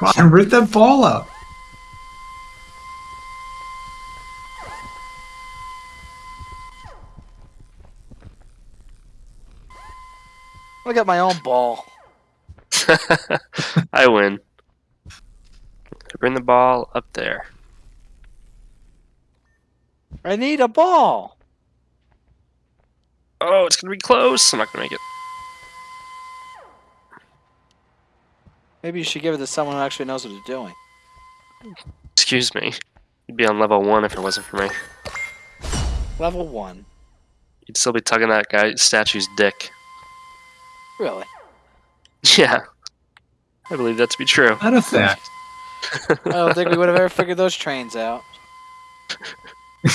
Come on, rip that ball up. I got my own ball. I win. Bring the ball up there. I need a ball. Oh, it's gonna be close. I'm not gonna make it. Maybe you should give it to someone who actually knows what they're doing. Excuse me. You'd be on level one if it wasn't for me. Level one. You'd still be tugging that guy statue's dick. Really? Yeah. I believe that to be true. Not a fact. I don't think we would have ever figured those trains out.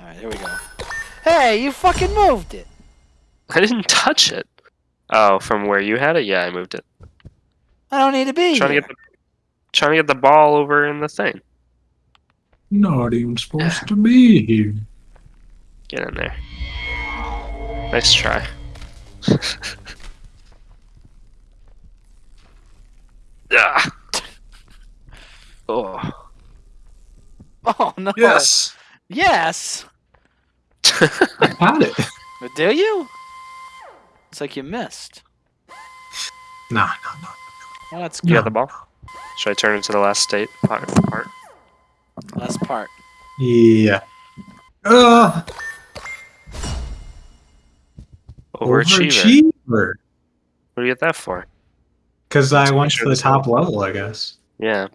Alright, here we go. Hey, you fucking moved it! I didn't touch it. Oh, from where you had it? Yeah, I moved it. I don't need to be Trying to get the trying to get the ball over in the thing. Not even supposed to be here. Get in there. Nice try. ah. Oh. Oh no! Yes. Yes. I got it. Do you? It's like you missed. Nah, no, no. Well, that's you got the ball? Should I turn it to the last state part? part? Last part. Yeah. Uh, Overachiever. overachiever. What do you get that for? Because I went to the top level, I guess. Yeah.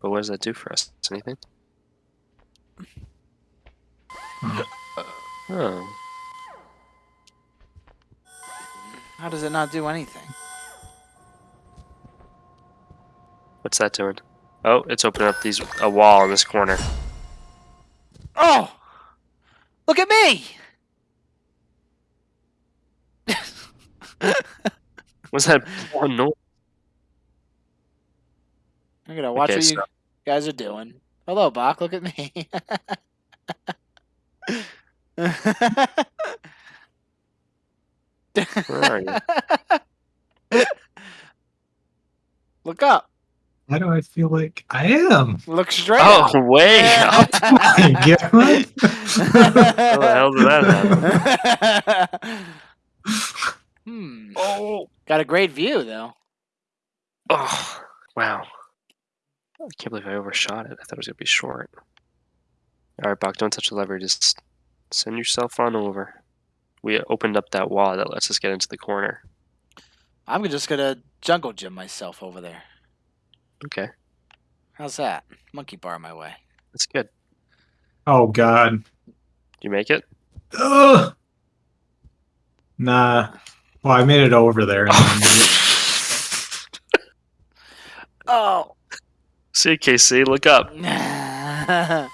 But what does that do for us? Anything? Oh. How does it not do anything? What's that doing? Oh, it's opening up these a wall in this corner. Oh! Look at me! What's that one noise? I'm gonna watch Okay, what so- you guys are doing. Hello, Bach. Look at me. Where are you? Look up. Why do I feel like I am? Look straight up. Oh, way up! My God. How the hell did that happen? hmm. Oh, Got a great view, though. oh, wow! I can't believe I overshot it. I thought it was gonna be short. All right, Bach, don't touch the lever. Just send yourself on over. We opened up that wall that lets us get into the corner. I'm just gonna jungle gym myself over there. Okay, How's that? Monkey bar my way. that's good. Oh God. Do you make it? Ugh. Nah. Well, I made it over there. Oh. See, Casey, look up.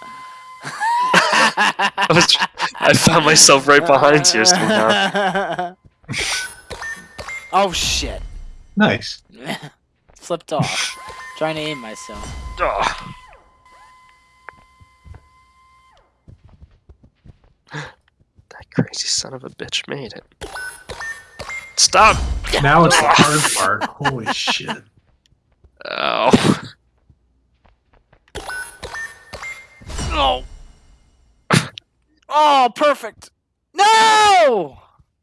I I was, I found myself right behind you somehow. oh shit! nice. Slipped off. Trying to aim myself. Oh. That crazy son of a bitch made it. Stop! Now it's the hard part. Holy shit. Oh. Oh. Oh, perfect. No!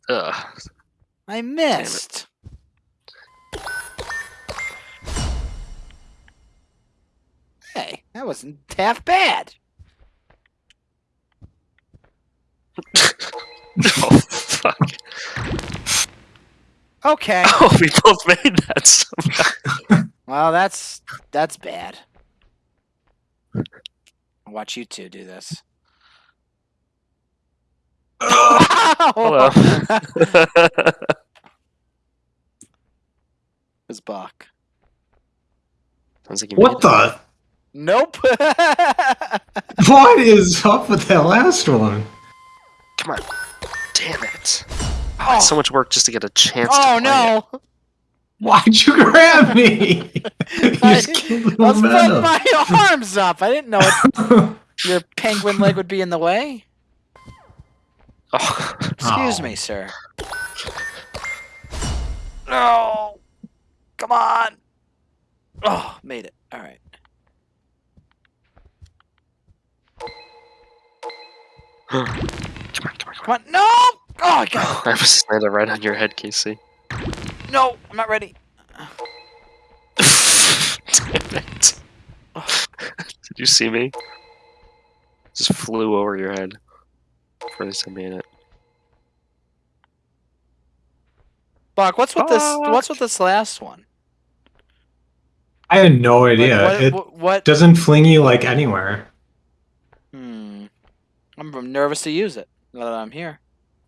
Ugh. I missed. Hey, that wasn't half bad. Oh, fuck. Okay. Oh, we both made that somehow. Well, that's that's bad. I'll watch you two do this. Hello. It's Bach. Sounds like you What made the? Nope. What is up with that last one? Come on. Damn it. oh, So much work just to get a chance oh to play it. no! Why'd you grab me? you I, just killed the I was putting momentum. my arms up. I didn't know it, your penguin leg would be in the way. Oh. Excuse Oh. me, sir. No. Come on. Oh, made it. All right. come on, come on, come on. No. Oh, I got on. I was landed right on your head, Casey. No, I'm not ready. Damn it. Did you see me? Just flew over your head. For at least I made it. Buck, what's with this? What's with this last one? I had no Like, idea. what, it what, what? doesn't fling you like anywhere. Hmm. I'm nervous to use it. Now that I'm here.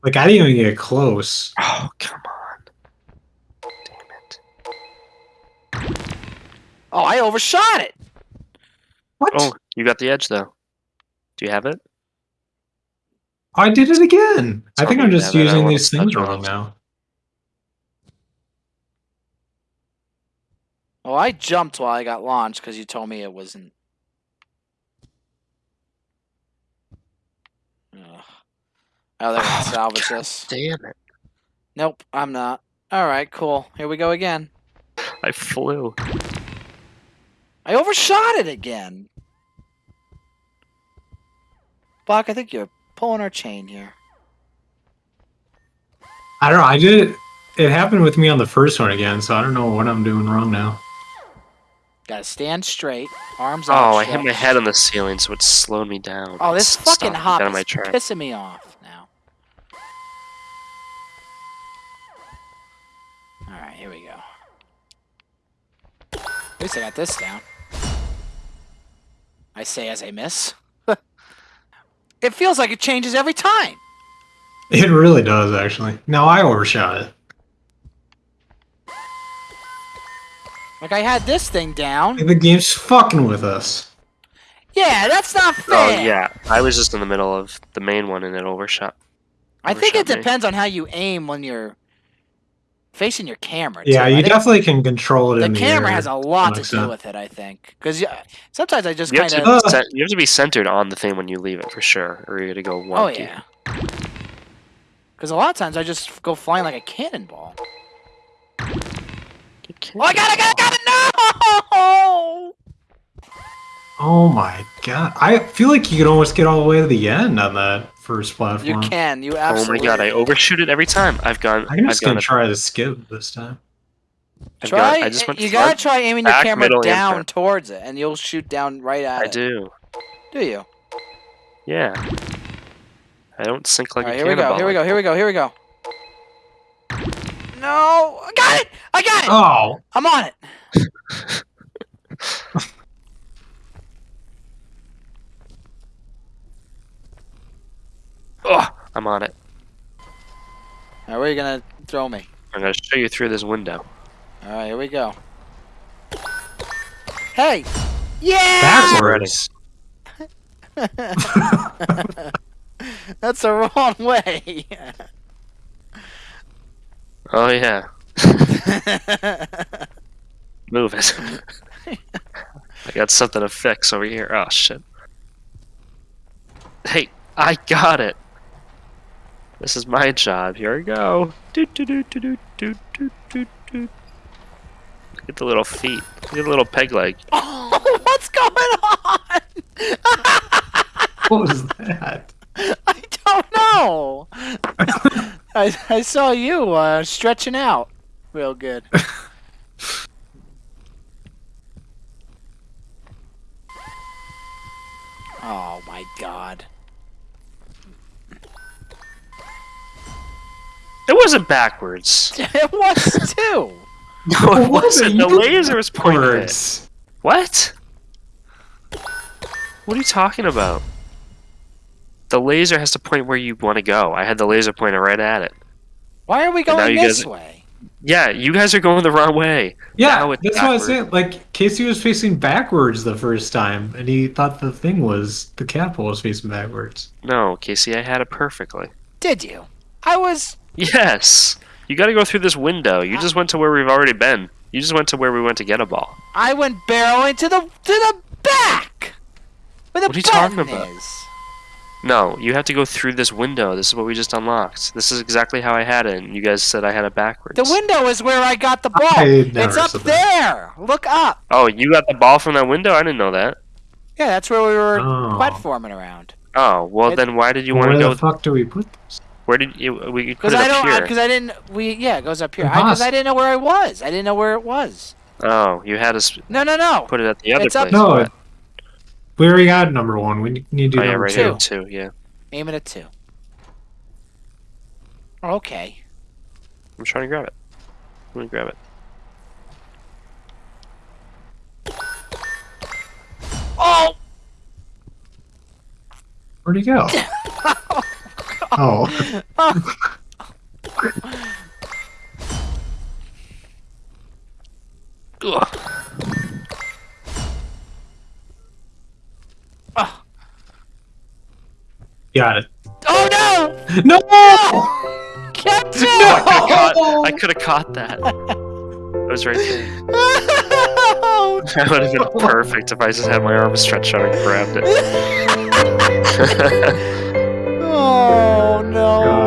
Like I didn't even get close. Oh, come on. Damn it. Oh, I overshot it. What? Oh, you got the edge, though. Do you have it? I did it again. I think I'm just have using these things wrong it. now. Oh, I jumped while I got launched because you told me it wasn't. Ugh. Oh, they're gonna Oh, salvage God this. Damn it. Nope, I'm not. All right, cool. Here we go again. I flew. I overshot it again. Buck, I think you're pulling our chain here. I don't know. I did it. It happened with me on the first one again, so I don't know what I'm doing wrong now. Gotta stand straight, arms Oh, I hit my head on the ceiling, so it slowed me down. Oh, this It fucking stopped hop is my pissing me off now. Alright, here we go. At least I got this down. I say as I miss. It feels like it changes every time. It really does, actually. Now I overshot it. Like I had this thing down. Like, the game's fucking with us. Yeah, that's not oh, fair. Oh, yeah. I was just in the middle of the main one and it overshot. I think it me. depends on how you aim when you're facing your camera. Yeah, too. I you think definitely can control it the in the camera air has a lot to do extent. with it. I think because sometimes I just You have, kind to uh. of. be you have to be centered on the thing when you leave it for sure, or you're gonna go oh, wonky. Oh yeah. Because a lot of times I just go flying like a cannonball. You Oh, I got it! I got it! Got it! No! Oh my god. I feel like you can almost get all the way to the end on that first platform. You platform. can. You absolutely. Oh my god, I overshoot it every time. I've gone. I'm just I've gonna try to skip this time. I've Try. gone- I just went you gotta try aiming your back, camera middle, down front. towards it, and you'll shoot down right at I it. I do. Do you? Yeah. I don't sink like All right, a here we go. Here we go. Here we go. Here we go. No, I got it! I got it! Oh! I'm on it. Oh, I'm on it. All right, where are you gonna throw me? I'm gonna show you through this window. All right, here we go. Hey! Yeah! That's Backwards. That's the wrong way. Oh yeah. Move it. I got something to fix over here. Oh shit. Hey, I got it. This is my job. Here we go. Doot, doot, doot, doot, doot, doot, doot, doot, doot. Look at the little feet. Look at the little peg leg. oh, what's going on? What was that? I don't know. I, I saw you uh, stretching out real good. Wasn't backwards. It was too. No, it was it? wasn't. The You laser was pointed. Backwards. What? What are you talking about? The laser has to point where you want to go. I had the laser pointer right at it. Why are we going you this guys- way? Yeah, you guys are going the wrong way. Yeah, Now it's that's what I backward. said. Like Casey was facing backwards the first time, and he thought the thing was the catapult was facing backwards. No, Casey, I had it perfectly. Did you? I was. Yes. You got to go through this window. You uh. just went to where we've already been. You just went to where we went to get a ball. I went barreling to the to the back. Where the What are you talking about? Is. No, you have to go through this window. This is what we just unlocked. This is exactly how I had it. And you guys said I had it backwards. The window is where I got the ball. It's up said that. there. Look up. Oh, you got the ball from that window? I didn't know that. Yeah, that's where we were Oh. platforming around. Oh, well It- then why did you want to go? Where the go? fuck do we put this? Where did you? We could put Because it I up don't. here. Because I didn't. We yeah, it goes up here. Because I, 'cause I didn't know where I was. I didn't know where it was. Oh, you had us No, no, no. put it at the other It's up- place. No, What? it, we already got number one. We need to do Oh yeah, number right two. here too. Yeah, Aim it at two. Okay. I'm trying to grab it. Let me grab it. Oh. Where'd he go? oh, Ugh. got it. Oh no! No! Catch I could have it! caught, I could have caught that. It was right there. Oh, That would have been perfect if I just had my arm stretched out and grabbed it. no!